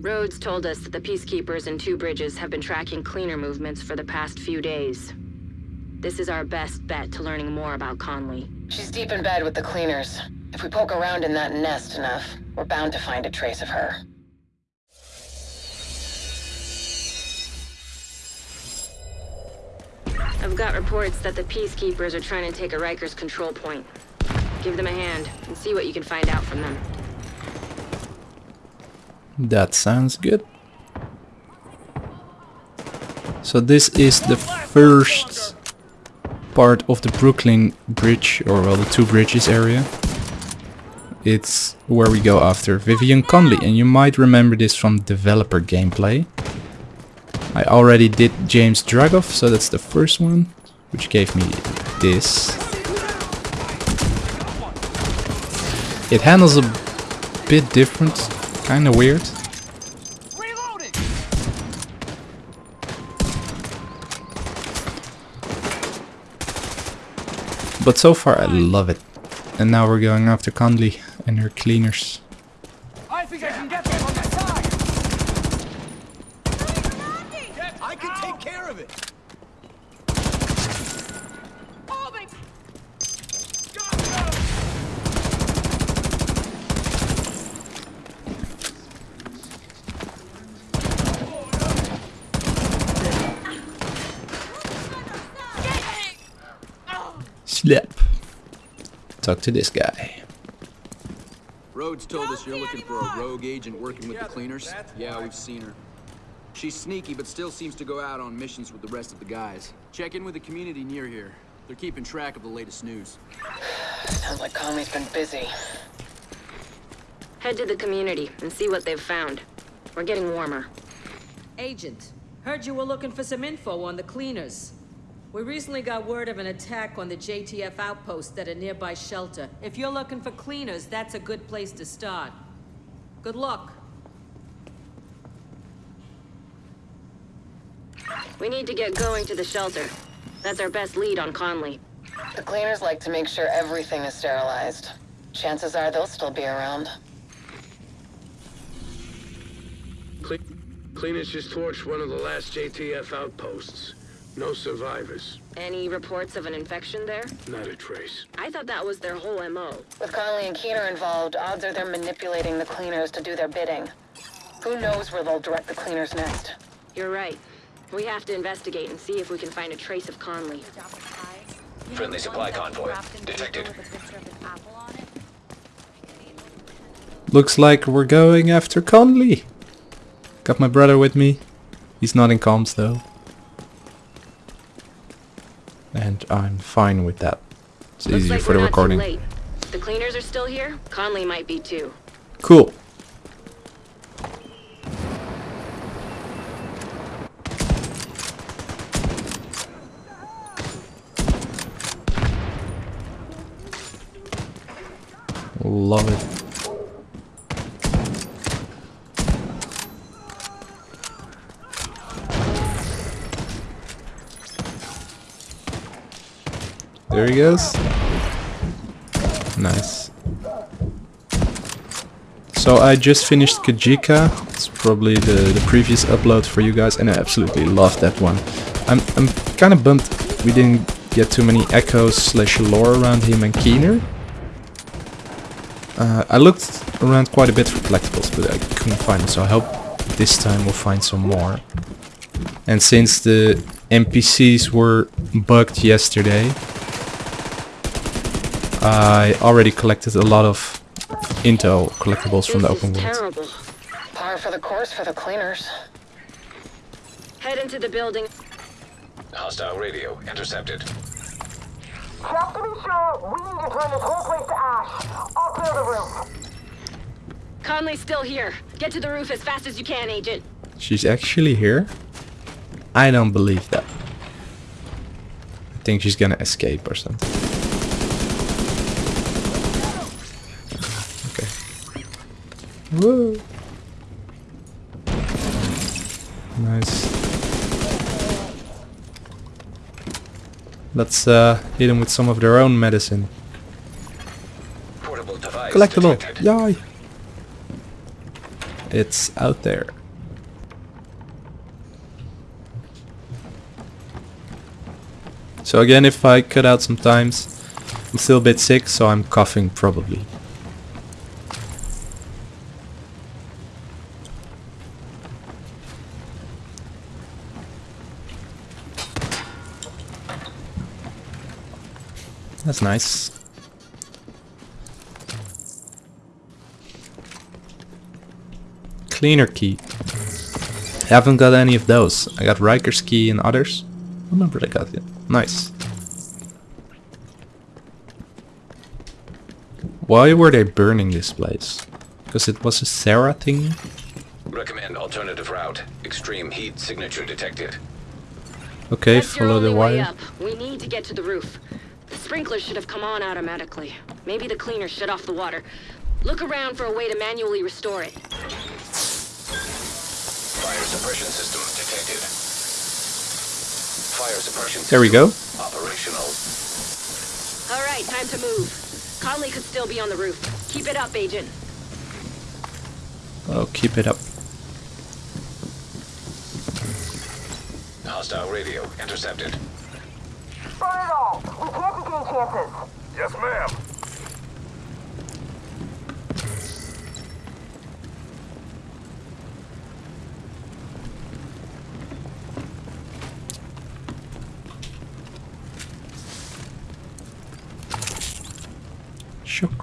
Rhodes told us that the Peacekeepers and Two Bridges have been tracking cleaner movements for the past few days. This is our best bet to learning more about Conley. She's deep in bed with the cleaners. If we poke around in that nest enough, we're bound to find a trace of her. I've got reports that the Peacekeepers are trying to take a Rikers control point. Give them a hand and see what you can find out from them. That sounds good. So this is the first part of the Brooklyn Bridge, or well, the Two Bridges area. It's where we go after Vivian Conley, and you might remember this from developer gameplay. I already did James Dragov, so that's the first one, which gave me this. It handles a bit different, kinda weird. But so far I love it. And now we're going after Conley and her cleaners. I think I can get them on that side. I can take care of it. Slap. Talk to this guy. Rhodes told us you're looking for a rogue agent working with the cleaners. Yeah, we've seen her. She's sneaky, but still seems to go out on missions with the rest of the guys. Check in with the community near here. They're keeping track of the latest news. Sounds like Conley's been busy. Head to the community and see what they've found. We're getting warmer. Agent, heard you were looking for some info on the cleaners. We recently got word of an attack on the JTF outpost at a nearby shelter. If you're looking for cleaners, that's a good place to start. Good luck. We need to get going to the shelter. That's our best lead on Conley. The cleaners like to make sure everything is sterilized. Chances are they'll still be around. Cle Cleaners just torched one of the last JTF outposts. No survivors. Any reports of an infection there? Not a trace. I thought that was their whole MO. With Conley and Keener involved, odds are they're manipulating the cleaners to do their bidding. Who knows where they'll direct the cleaners next? You're right. We have to investigate and see if we can find a trace of Conley. Friendly supply convoy. Detected. Looks like we're going after Conley. Got my brother with me. He's not in comms though. And I'm fine with that. It's Looks easier like for the recording. Late. The cleaners are still here. Conley might be too. Cool. Love it. He goes. Nice. So I just finished Kajika. It's probably the, the previous upload for you guys and I absolutely love that one. I'm, I'm kind of bummed we didn't get too many echoes slash lore around him and Keener. Uh, I looked around quite a bit for collectibles but I couldn't find them so I hope this time we'll find some more. And since the NPCs were bugged yesterday, I already collected a lot of Intel collectibles from the open is world. terrible. Par for the course for the cleaners. Head into the building. Hostile radio intercepted. Just to be sure, we need to turn this whole place to ash. I'll clear the room. Conley's still here. Get to the roof as fast as you can, Agent. She's actually here? I don't believe that. I think she's gonna escape or something. Okay. Whoa. Nice. Let's uh, hit them with some of their own medicine. Collect device Collectible! detected. Yay! It's out there. So again, if I cut out sometimes, I'm still a bit sick, so I'm coughing probably. That's nice. Cleaner key. I Haven't got any of those. I got Riker's key and others. I remember I got it. Nice. Why were they burning this place? Because it was a Sarah thing? Recommend alternative route. Extreme heat signature detected. Okay, That's follow the only way wire. up. We need to get to the roof. The sprinklers should have come on automatically. Maybe the cleaner shut off the water. Look around for a way to manually restore it. Fire suppression system detected. Fire suppression There we go. Operational. All right, time to move. Conley could still be on the roof. Keep it up, Agent. Oh, keep it up. Hostile radio intercepted. Burn it all. We can't chances. Yes, ma'am.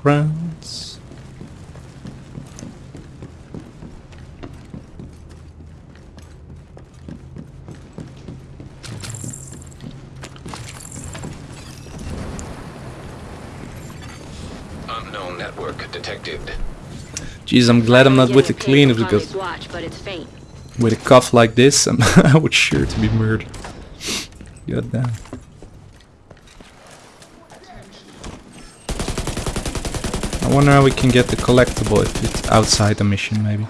Rounds. Unknown network detected. Jeez, I'm glad I'm not with the a ping cleaner from because with a cough like this, I'm I would sure to be murdered. God damn. I wonder how we can get the collectible if it's outside the mission, maybe.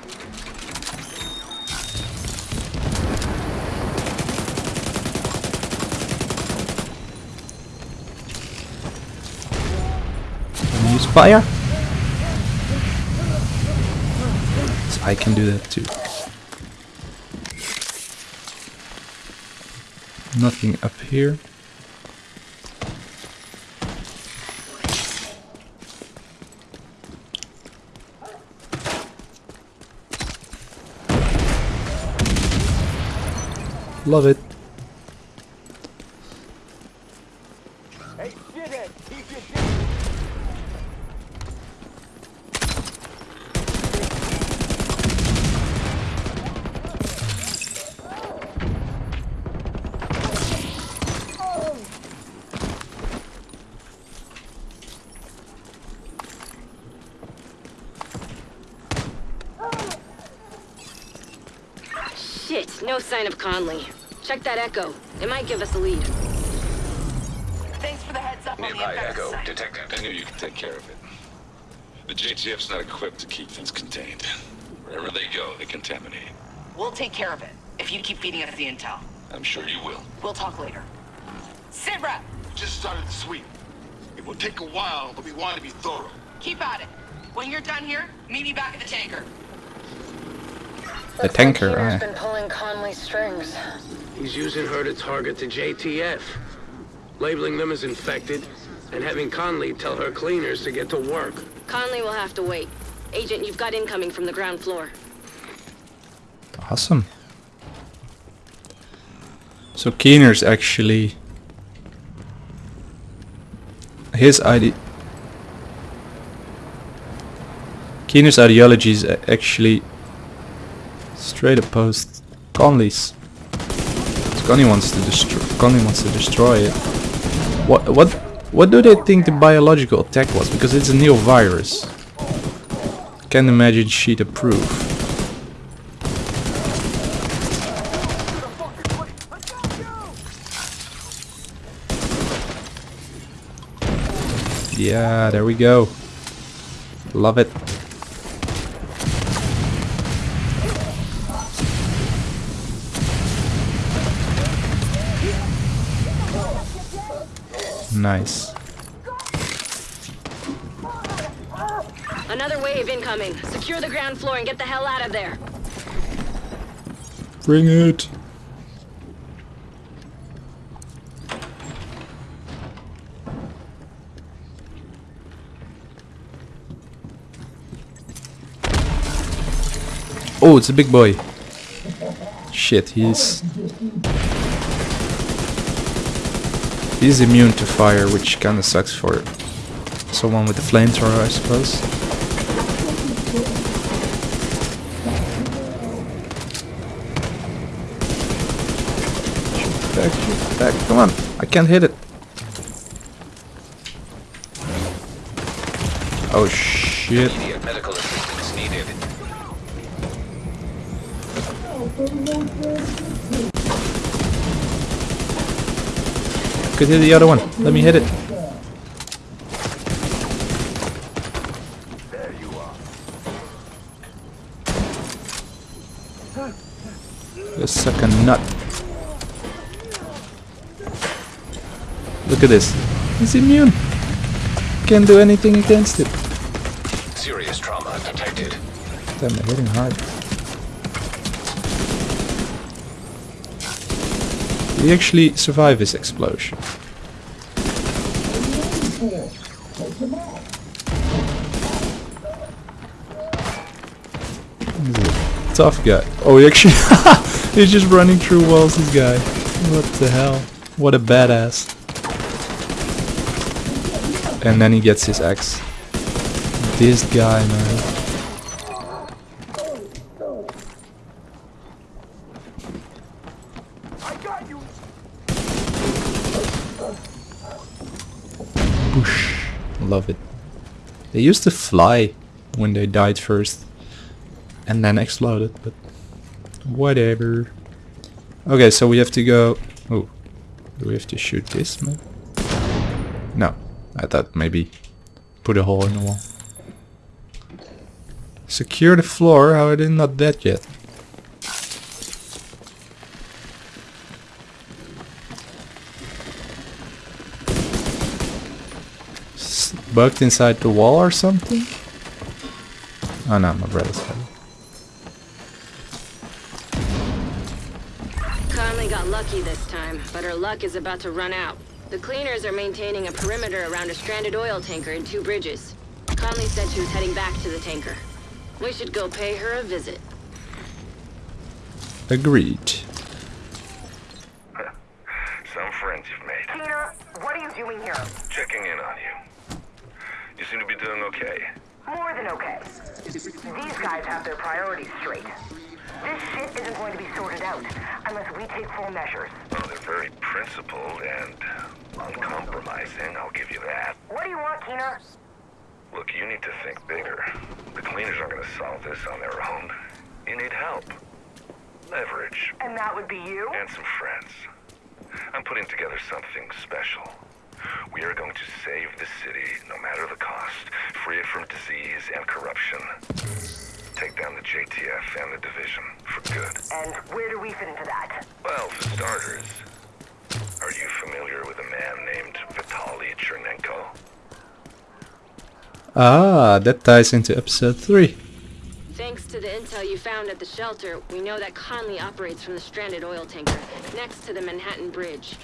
Can use fire? I can do that too. Nothing up here. Love it. Hey, shithead, keep your distance. Shit, no sign of Conley. Check that echo. It might give us a lead. Thanks for the heads up on the Nearby echo site. detected. I knew you could take care of it. The JTF's not equipped to keep things contained. Wherever they go, they contaminate. We'll take care of it, if you keep feeding us the intel. I'm sure you will. We'll talk later. Sit rep! Just started the sweep. It will take a while, but we want to be thorough. Keep at it. When you're done here, meet me back at the tanker. The tanker, Keener's aye. been pulling Conley's strings. He's using her to target the JTF, labeling them as infected, and having Conley tell her cleaners to get to work. Conley will have to wait. Agent, you've got incoming from the ground floor. Awesome. So Keener's actually his ide Keener's ideology is actually straight opposed Conley's. Conley wants to destroy. Conley wants to destroy it. What what what do they think the biological attack was? Because it's a new virus. Can't imagine she'd approve. Yeah, there we go. Love it. Nice. Another wave incoming. Secure the ground floor and get the hell out of there. Bring it. Oh, it's a big boy. Shit, he's... He's immune to fire, which kinda sucks for someone with a flamethrower, I suppose. Back, shoot back, come on. I can't hit it. Oh shit. Immediate medical assistance needed. Could hit the other one. Let me hit it. You suck a nut. Look at this. He's immune. Can't do anything against it. Serious trauma detected. Damn, they're hitting hard. He actually survive this explosion? Tough guy. Oh, he actually... he's just running through walls, this guy. What the hell? What a badass. And then he gets his axe. This guy, man. Love it. They used to fly when they died first. And then exploded, but whatever. Okay, so we have to go... Oh, do we have to shoot this, man? No, I thought maybe put a hole in the wall. Secure the floor, how are they not dead yet? Bugged inside the wall or something? Oh no, my brother's head. Conley got lucky this time, but her luck is about to run out. The cleaners are maintaining a perimeter around a stranded oil tanker and two bridges. Conley said she was heading back to the tanker. We should go pay her a visit. Agreed. Some friends you've made. Tina, what are you doing here? Checking in on you. You seem to be doing okay. More than okay. These guys have their priorities straight. This shit isn't going to be sorted out unless we take full measures. Well, they're very principled and uncompromising, I'll give you that. What do you want, Keener? Look, you need to think bigger. The cleaners aren't gonna solve this on their own. You need help. Leverage. And that would be you? And some friends. I'm putting together something special. We are going to save the city, no matter the cost, free it from disease and corruption. Take down the JTF and the division for good. And where do we fit into that? Well, for starters, are you familiar with a man named Vitaly Chernenko? Ah, that ties into episode 3. Thanks to the intel you found at the shelter, we know that Conley operates from the stranded oil tanker next to the Manhattan Bridge.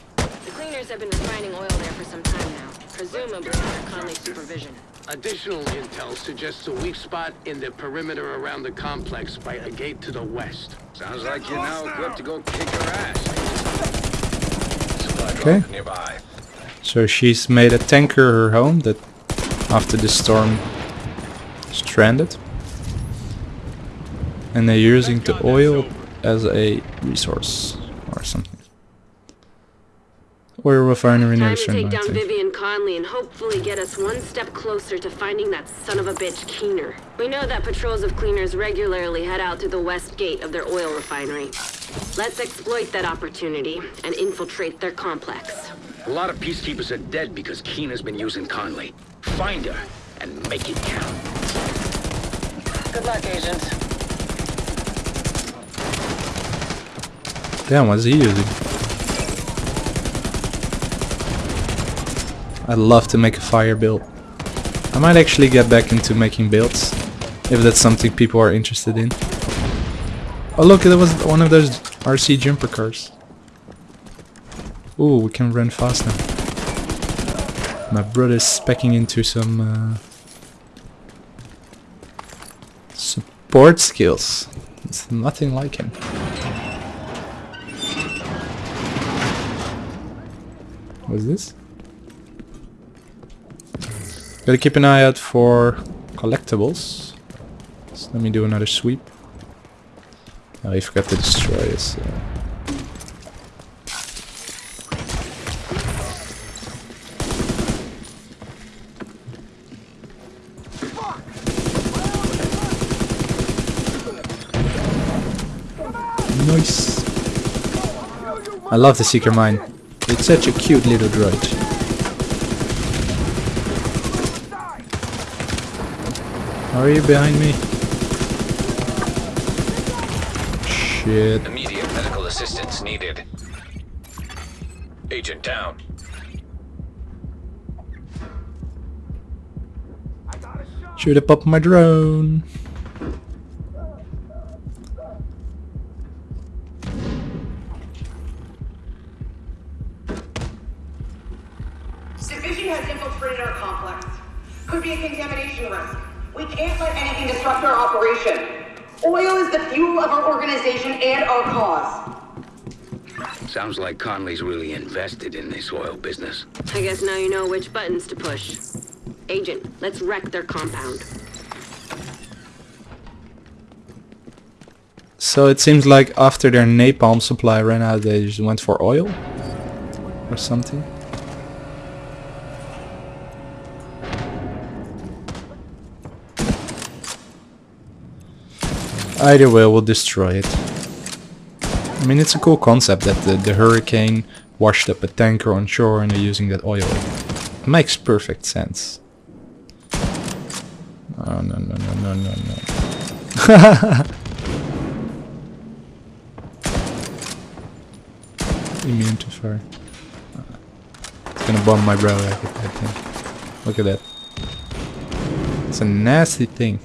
The cleaners have been refining oil there for some time now, presumably under Conley's supervision. Additional intel suggests a weak spot in the perimeter around the complex by a gate to the west. Sounds like you're now equipped to go kick her ass. Okay. nearby. So she's made a tanker her home that after the storm stranded. And they're using the oil as a resource or something. Oil refinery near Time to take down Vivian Conley and hopefully get us one step closer to finding that son of a bitch Keener. We know that patrols of cleaners regularly head out to the west gate of their oil refinery. Let's exploit that opportunity and infiltrate their complex. A lot of peacekeepers are dead because Keener's been using Conley. Find her and make it count. Good luck, agents. Damn, what's he using? I'd love to make a fire build. I might actually get back into making builds. If that's something people are interested in. Oh look, that was one of those RC jumper cars. Ooh, we can run fast now. My brother's specking into some uh, support skills. It's nothing like him. What's this? Gotta keep an eye out for collectibles. So let me do another sweep. Oh, he forgot to destroy us. Uh, Nice. I love the Seeker Mine. It's such a cute little droid. Are you behind me? Shit. Immediate medical assistance needed. Agent down. Should up up my drone. Sounds like Conley's really invested in this oil business. I guess now you know which buttons to push. Agent, let's wreck their compound. So it seems like after their napalm supply ran out, they just went for oil? Or something? Either way, we'll destroy it. I mean, it's a cool concept that the, the hurricane washed up a tanker on shore and they're using that oil. It makes perfect sense. Oh, no, no, no, no, no, no. Immune to fire. It's gonna bomb my brow, I think. Look at that. It's a nasty thing.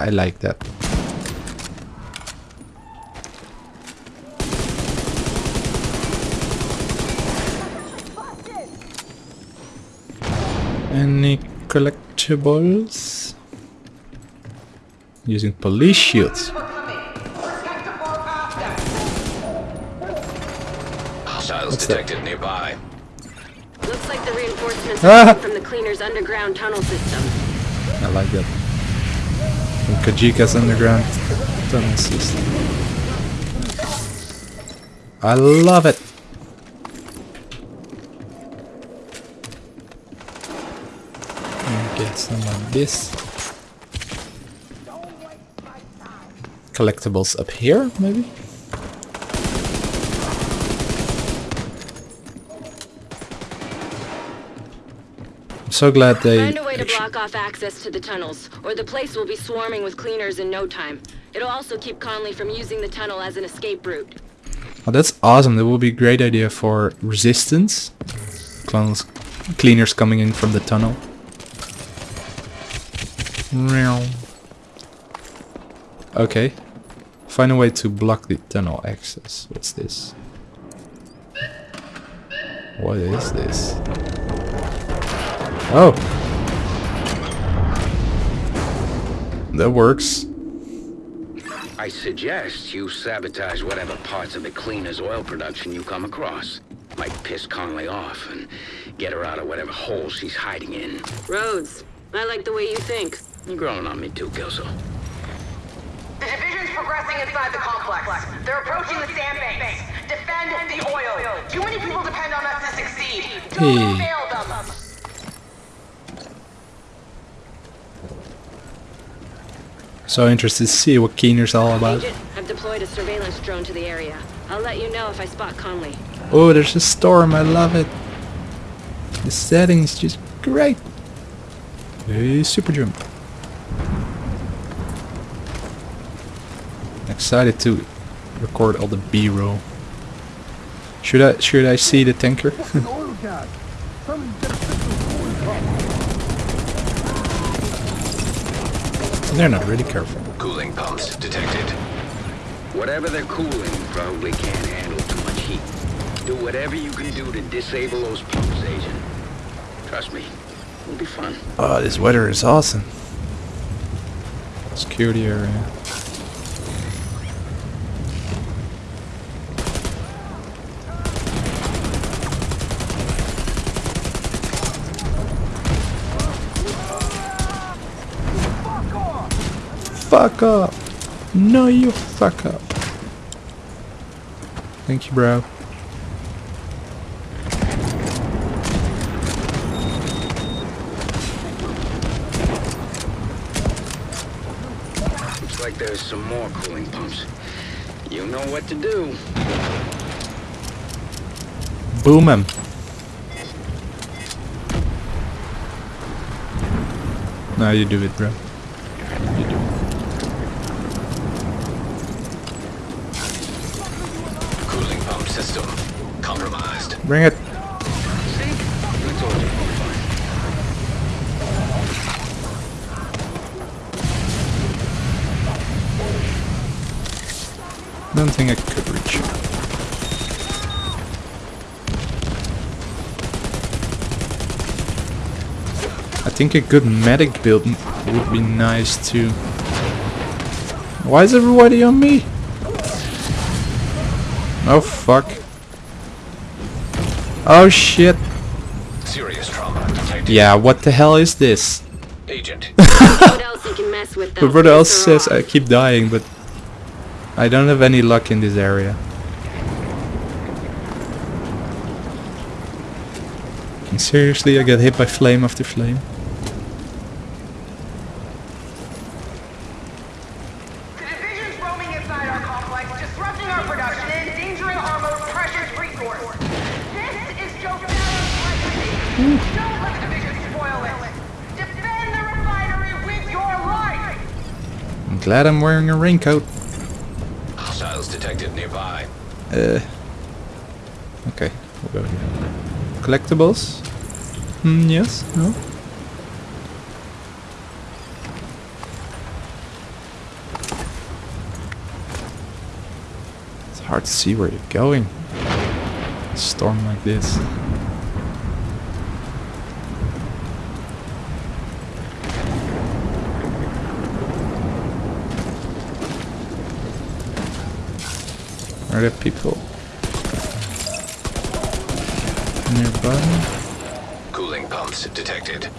I like that. Any collectibles? Using police shields. Hostiles What's that? detected nearby. Looks like the reinforcements Ah! from the cleaner's underground tunnel system. I like that. Kajika's underground. I love it. Get some of this. Collectibles up here, maybe? So glad they Find a way to block off access to the tunnels, or the place will be swarming with cleaners in no time. It'll also keep Conley from using the tunnel as an escape route. Oh, that's awesome. That would be a great idea for resistance. Clones, cleaners coming in from the tunnel. Okay. Find a way to block the tunnel access. What's this? What is this? Oh! That works. I suggest you sabotage whatever parts of the cleaner's oil production you come across. Might piss Conley off and get her out of whatever hole she's hiding in. Rhodes, I like the way you think. You're growing on me too, Kelso. The division's progressing inside the complex. They're approaching the sand sandbanks. Defend the oil. Too many people depend on us to succeed. Don't Hey. fail them. So interested to see what Keener's all about. Agent, I've deployed a surveillance drone to the area. I'll let you know if I spot Conley. Oh, there's a storm. I love it. The setting's just great. Hey, super jump. Excited to record all the B-roll. Should I should I see the tanker? Oil gas. They're not really careful. Cooling pumps detected. Whatever they're cooling probably can't handle too much heat. Do whatever you can do to disable those pumps, Agent. Trust me, it'll be fun. Oh, this weather is awesome. Security area. Fuck up! No, you fuck up. Thank you, bro. Looks like there's some more cooling pumps. You know what to do. Boom him. Now you do it, bro. You do it. Cooling pump system compromised. Bring it. Don't think I could reach. I think a good medic build would be nice too. Why is everybody on me? Oh fuck. Oh shit. Serious trauma detected. Yeah, what the hell is this? Agent. what else you can mess with though? Whoever else Piss her says. I keep dying, but I don't have any luck in this area. And seriously, I get hit by flame after flame. Divisions roaming inside our complex, disrupting our production and endangering our most precious resource. This is Joe Ferro's legacy. Don't let the division spoil it. Defend the refinery with your life. I'm glad I'm wearing a raincoat. Hostiles detected nearby. Uh, okay, we'll go here. Collectibles? Hmm, yes? No? It's hard to see where you're going. A storm like this. Are there people nearby? Cooling pumps detected.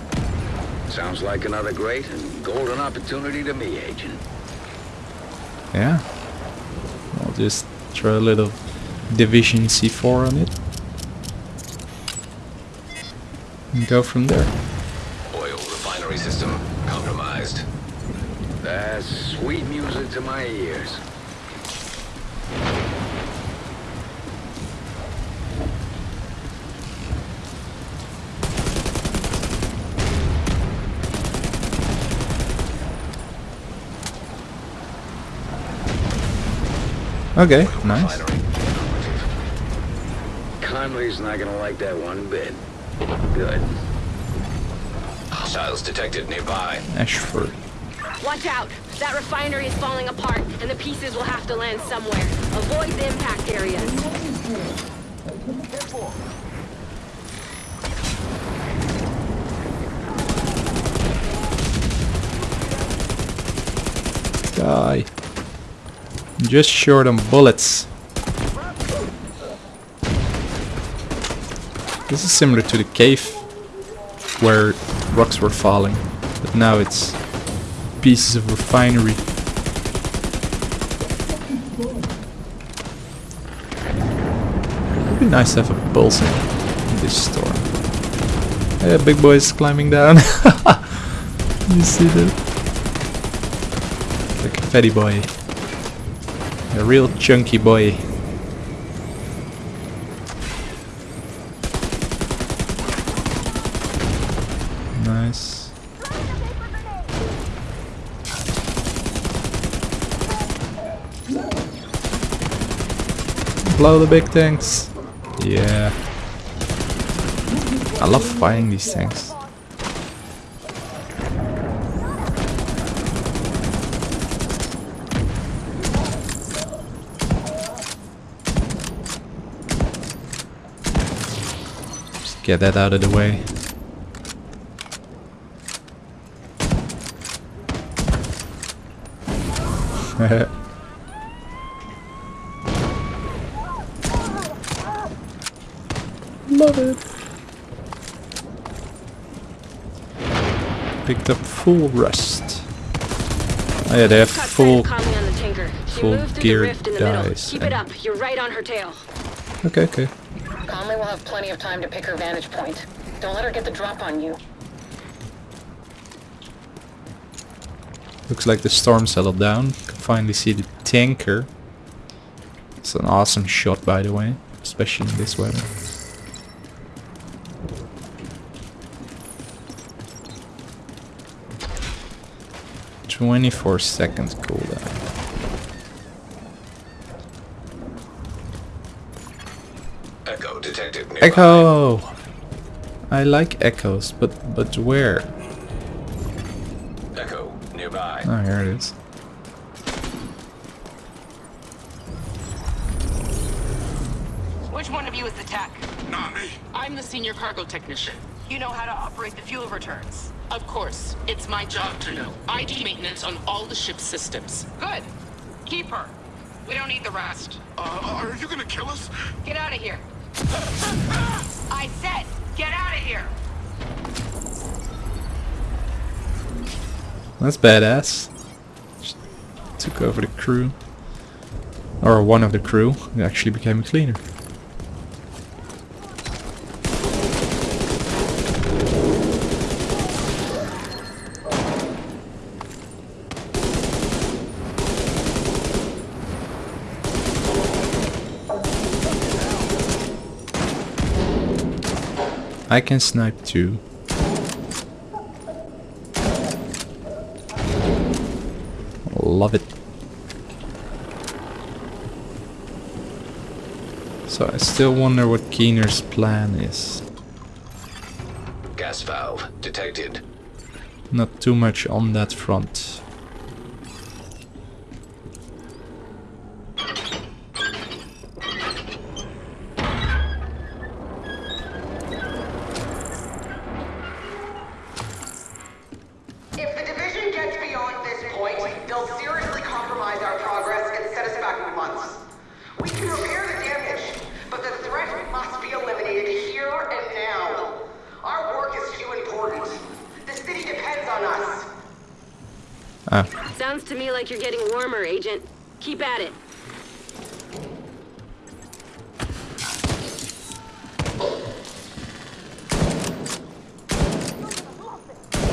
Sounds like another great and golden opportunity to me, Agent. Yeah. I'll just throw a little Division C4 on it. And go from there. Oil refinery system compromised. That's sweet music to my ears. Okay, nice. Conley's not gonna like that one bit. Good. Hostiles detected nearby. Ashford. Watch out! That refinery is falling apart, and the pieces will have to land somewhere. Avoid the impact areas. Die. Just short on bullets. This is similar to the cave where rocks were falling, but now it's pieces of refinery. It would be nice to have a pulse in this storm. Yeah, big boy's climbing down. you see that? Like a fatty boy. A real chunky boy. Nice. Blow the big tanks. Yeah. I love fighting these things. Just get that out of the way. Love it. Picked up full rust. Oh yeah, they have full. of Conley on the tanker. She full moved gear the rift in the middle. dice Keep it up. You're right on her tail. Okay, okay. Will have plenty of time to pick her vantage point. Don't let her get the drop on you. Looks like the storm settled down. Can finally see the tanker. It's an awesome shot, by the way, especially in this weather. Twenty-four seconds cooldown. Echo detected nearby. Echo. I like echoes, but but where? Echo nearby. Oh, here it is. Which one of you is the tech? Not me. I'm the senior cargo technician. You know how to operate the fuel returns? Of course. It's my job to know. I do maintenance on all the ship's systems. Good. Keep her. We don't need the rest. Uh, are you gonna kill us? Get out of here. I said, get out of here. That's badass. Just took over the crew. Or one of the crew. He actually became a cleaner. I can snipe too. Love it. So I still wonder what Keener's plan is. Gas valve detected. Not too much on that front. Like you're getting warmer, Agent. Keep at it.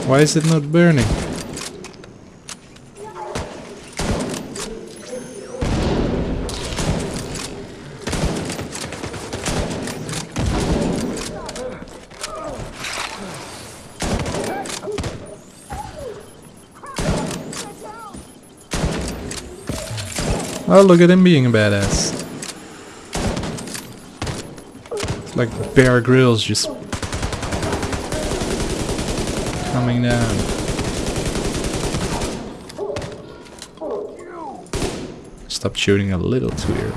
why is it not burning? Oh, look at him being a badass. It's like Bear Grylls just coming down. Stop shooting a little too early.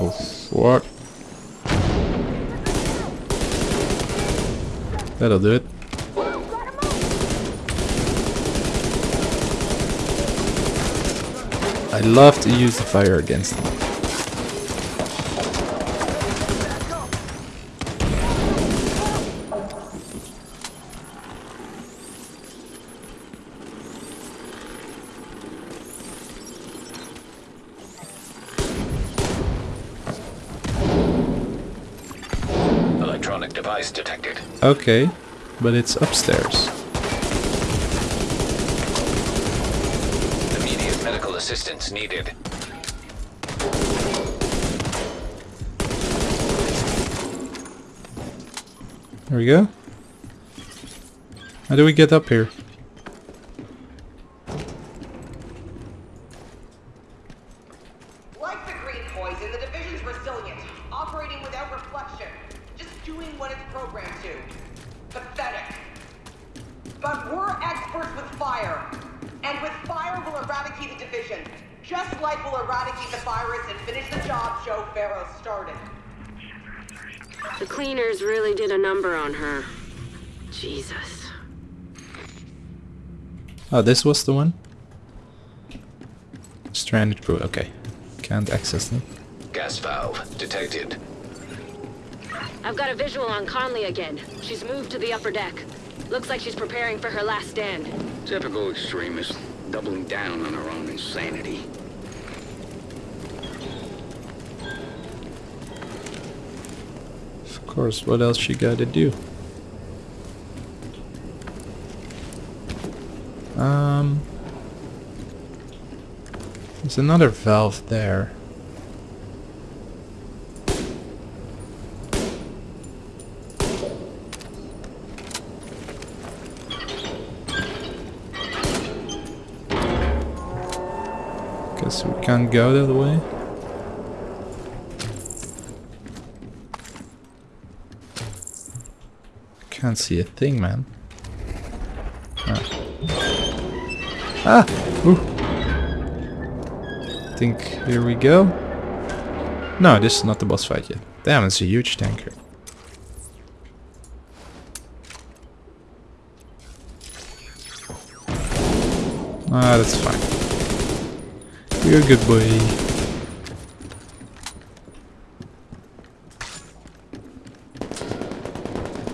Oh, fuck. That'll do it. I love to use the fire against them. Electronic device detected. Okay, but it's upstairs. Immediate medical assistance needed. There we go. How do we get up here? Like the green poison, the division's resilient, operating without reflection, just doing what it's programmed to. Pathetic. But we're experts with fire. And with fire, we'll eradicate the division. Just like we'll eradicate the virus and finish the job Joe Ferro started. The cleaners really did a number on her. Jesus. Oh, this was the one? Stranded crew, okay. Can't access them. Gas valve detected. I've got a visual on Conley again. She's moved to the upper deck. Looks like she's preparing for her last stand. Typical extremist, doubling down on her own insanity. Of course, what else she gotta do? Um... There's another valve there. Guess we can't go that way. Can't see a thing, man. Ah. Ah! Ooh. Think here we go. No, this is not the boss fight yet. Damn, it's a huge tanker. Ah, that's fine. You're a good boy.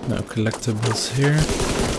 No collectibles here.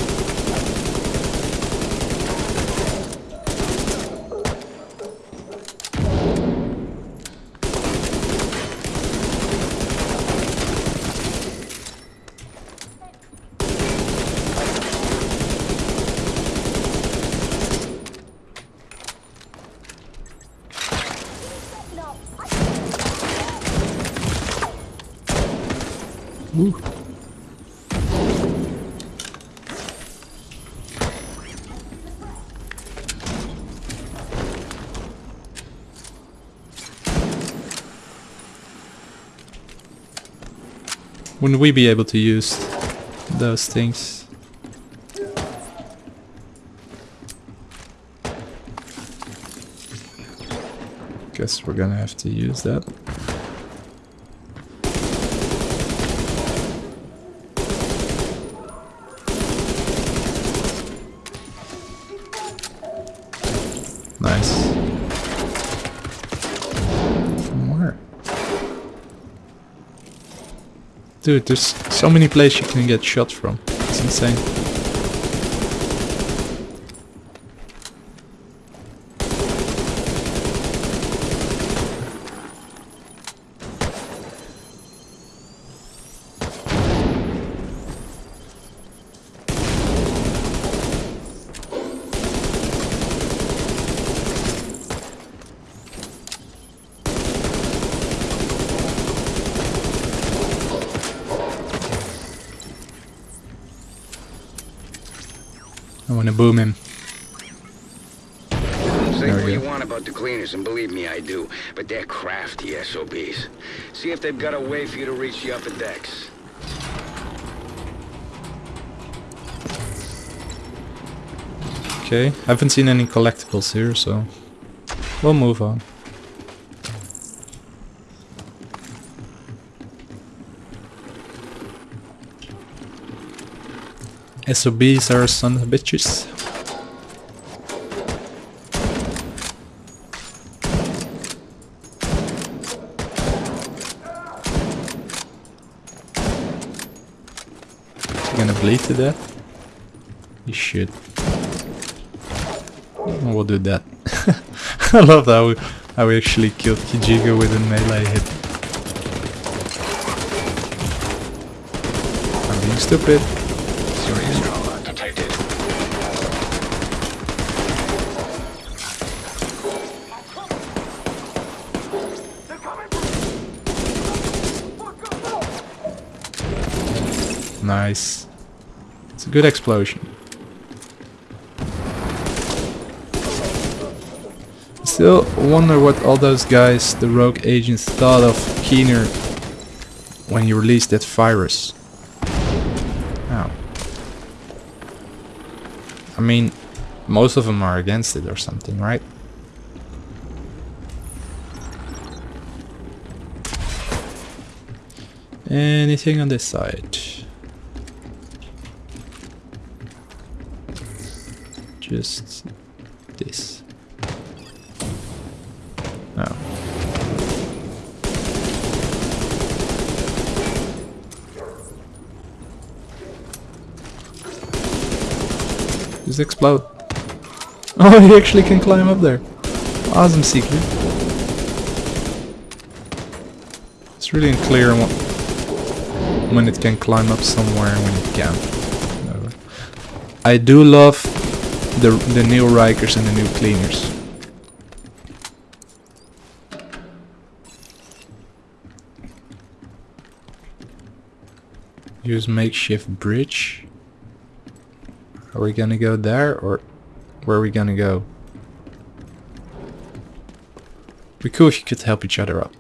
Wouldn't we be able to use those things? Guess we're gonna have to use that. Dude, there's so many places you can get shot from. It's insane. I wanna boom him. Say There we what you go. want about the cleaners, and believe me, I do. But they're crafty SOBs. See if they've got a way for you to reach the upper decks. Okay, haven't seen any collectibles here, so we'll move on. SOBs are son of bitches. Gonna bleed to should. We'll do that. I love how we, how we actually killed Kijigo with a melee hit. I'm being stupid. Serious trauma detected. Nice. Good explosion. Still wonder what all those guys, the rogue agents, thought of Keener when he released that virus. Oh. I mean, most of them are against it or something, right? Anything on this side? Just this. Oh. Just explode. Oh, he actually can climb up there. Awesome secret. It's really unclear when, when it can climb up somewhere and when it can't. I do love the the new Rikers and the new cleaners. Use makeshift bridge. Are we gonna go there or where are we gonna go? Be cool if you could help each other up.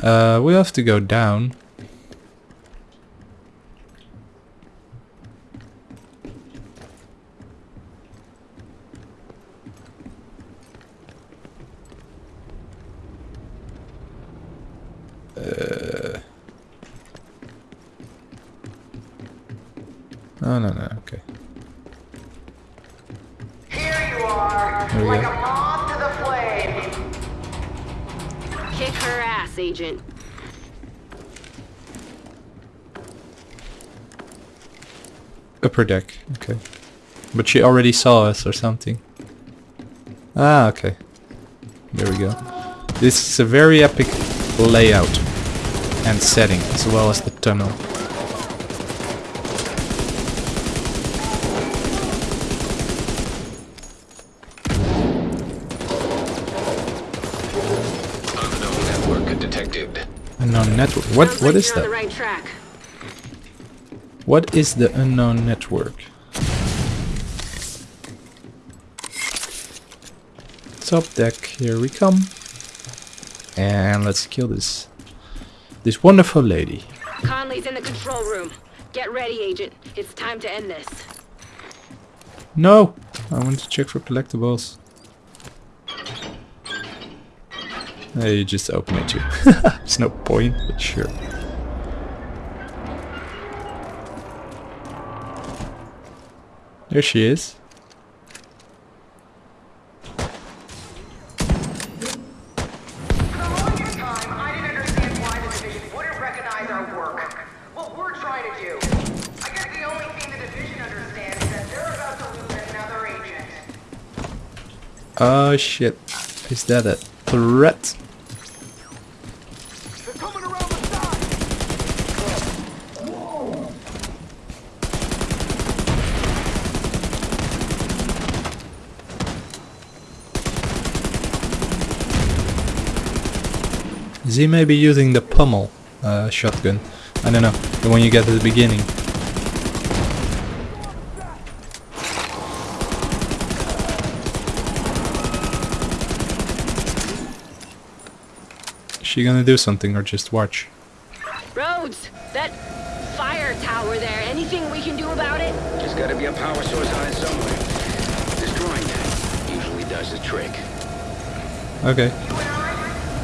Uh, we have to go down. Uh, oh no no okay. Here you are, There we like go. a moth to the flame. Kick her ass, Agent. Upper deck, okay. But she already saw us or something. Ah, okay. There we go. This is a very epic layout and setting, as well as the tunnel. Unknown network detected. Unknown network. What? Sounds What like is you're that? The right track. What is the unknown network? Top deck, here we come. And let's kill this this wonderful lady. Conley's in the control room. Get ready, Agent. It's time to end this. No! I want to check for collectibles. Hey, you just open it too. There's no point, but sure. There she is. For the longest time, I didn't understand why the division wouldn't recognize our work. What we're trying to do. I guess the only thing the division understands is that they're about to lose she is. Oh shit. Is that a threat? They're coming around the side! Is he maybe using the pummel uh, shotgun? I don't know. The one you get at the beginning. Is she gonna do something or just watch? Rhodes, that fire tower there, anything we can do about it? There's gotta be a power source on it somewhere. Destroying that usually does the trick. Okay. You and I,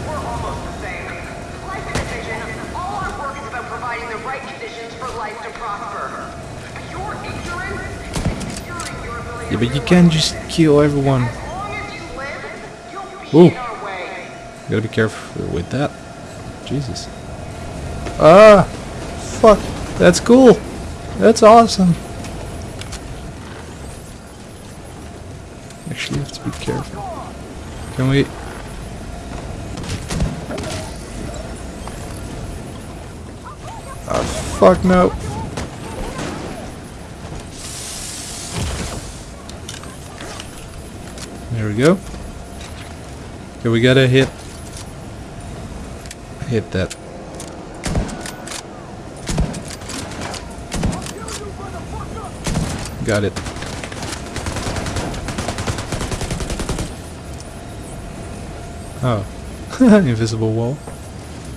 we're almost the same. Like the division, all our work is about providing the right conditions for life to prosper. But you're ignorant and securing your ability Yeah, but you can't just kill everyone. Ooh. Gotta be careful with that. Jesus. Ah! Fuck! That's cool! That's awesome! Actually, you have to be careful. Can we... Ah, fuck no! There we go. Okay, we gotta hit hit that. Got it. Oh, invisible wall,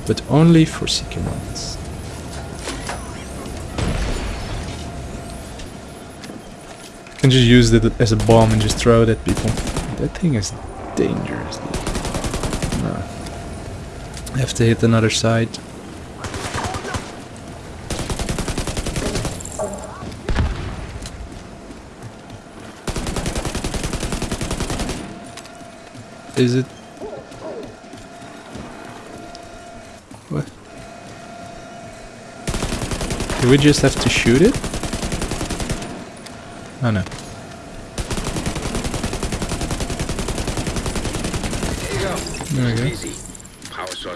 but only for second ones. You can just use it as a bomb and just throw it at people. That thing is dangerous. Dude. No. I have to hit another side. Is it? What? Do we just have to shoot it? Oh no. There you go. There we go. Easy.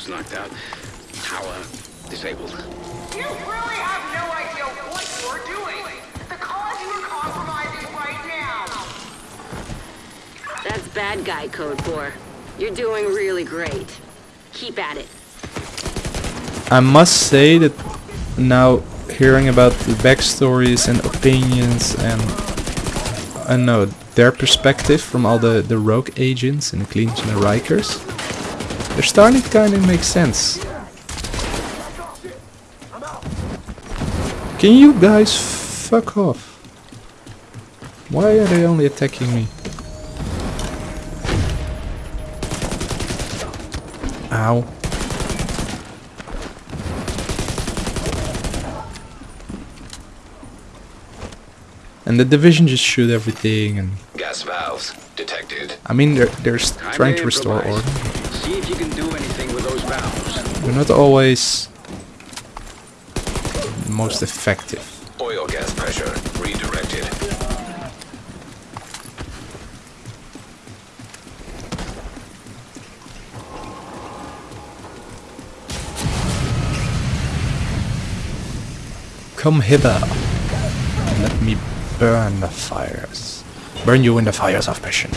Power knocked out. Power disabled. You really have no idea what you're doing. The cause you are compromising right now. That's bad guy code for. You're doing really great. Keep at it. I must say that now hearing about the backstories and opinions and I know their perspective from all the, the rogue agents and the Cleans and the Rikers, they're starting to kind of make sense. Can you guys fuck off? Why are they only attacking me? Ow. And the division just shoot everything and Gas valves detected. I mean they're they're trying to to restore order. See if you can do anything with those valves. They're not always most effective. Oil gas pressure redirected. Come hither. Let me burn the fires. Burn you in the fires of passion.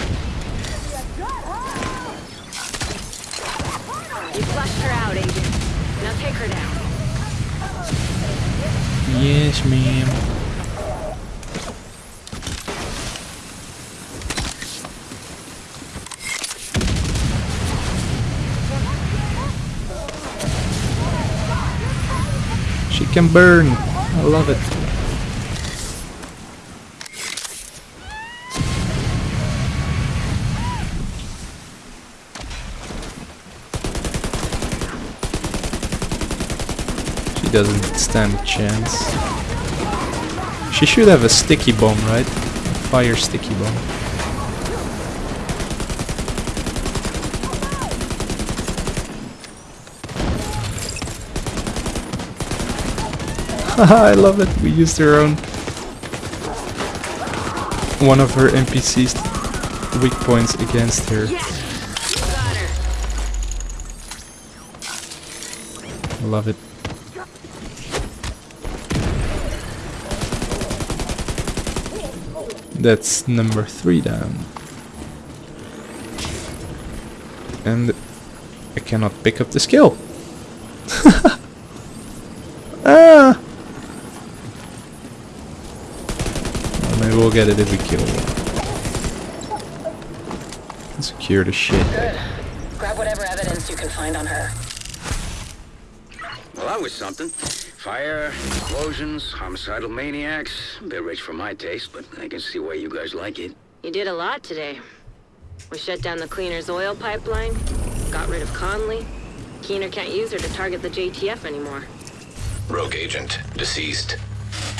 Yes, ma'am. She can burn. I love it. Doesn't stand a chance. She should have a sticky bomb, right? Fire sticky bomb. Haha, I love it. We used her own. One of her NPC's weak points against her. Love it. That's number three down. And I cannot pick up the skill. ah! Well, maybe we'll get it if we kill one. Secure the shit. Good. Grab whatever evidence you can find on her. Well, that was something. Fire, explosions, homicidal maniacs. A bit rich for my taste, but I can see why you guys like it. You did a lot today. We shut down the cleaner's oil pipeline, got rid of Conley. Keener can't use her to target the JTF anymore. Rogue agent deceased.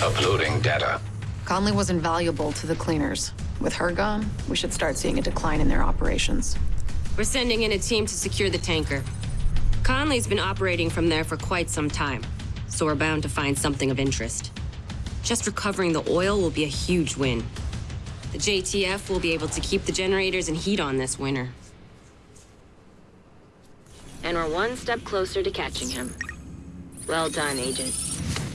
Uploading data. Conley was invaluable to the cleaners. With her gone, we should start seeing a decline in their operations. We're sending in a team to secure the tanker. Conley's been operating from there for quite some time, so we're bound to find something of interest. Just recovering the oil will be a huge win. The JTF will be able to keep the generators and heat on this winter. And we're one step closer to catching him. Well done, Agent.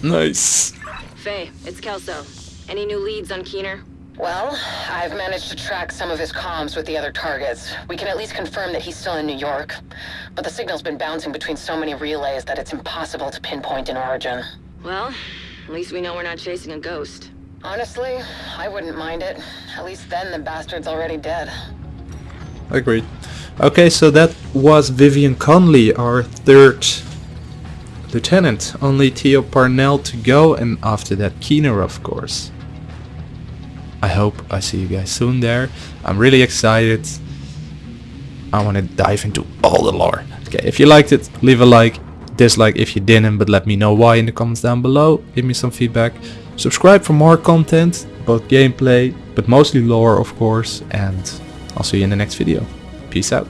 Nice. Faye, it's Kelso. Any new leads on Keener? Well, I've managed to track some of his comms with the other targets. We can at least confirm that he's still in New York. But the signal's been bouncing between so many relays that it's impossible to pinpoint an origin. Well, at least we know we're not chasing a ghost. Honestly, I wouldn't mind it. At least then the bastard's already dead. Agreed. Okay, so that was Vivian Conley, our third lieutenant. Only Theo Parnell to go, and after that Keener, of course. I hope I see you guys soon there. I'm really excited. I want to dive into all the lore. Okay, if you liked it, leave a like. Dislike if you didn't, but let me know why in the comments down below. Give me some feedback. Subscribe for more content, both gameplay, but mostly lore of course. And I'll see you in the next video. Peace out.